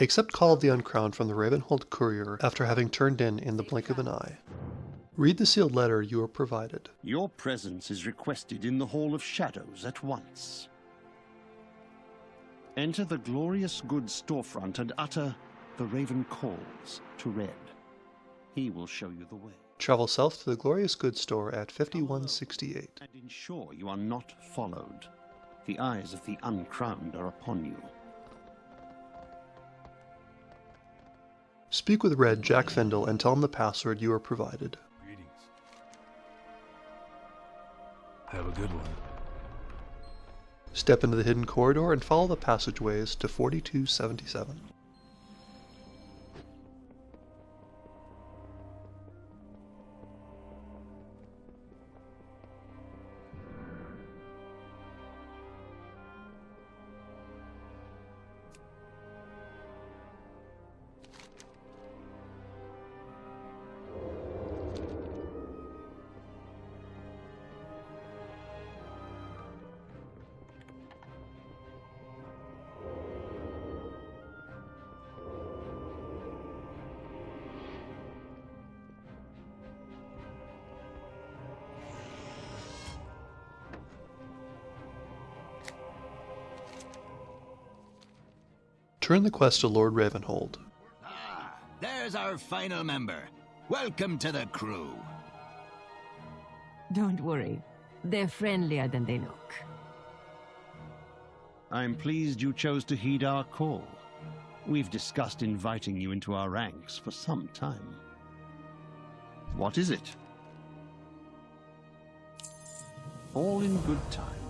Accept Call of the Uncrowned from the Ravenholdt Courier after having turned in in the blink of an eye. Read the sealed letter you are provided. Your presence is requested in the Hall of Shadows at once. Enter the glorious goods storefront and utter the Raven calls to Red. He will show you the way. Travel south to the Glorious Goods store at 5168. And ensure you are not followed. The eyes of the uncrowned are upon you. Speak with Red Jack Findle and tell him the password you are provided. Greetings. Have a good one. Step into the hidden corridor and follow the passageways to 4277. Turn the quest to Lord Ravenholdt. Ah, there's our final member. Welcome to the crew. Don't worry. They're friendlier than they look. I'm pleased you chose to heed our call. We've discussed inviting you into our ranks for some time. What is it? All in good time.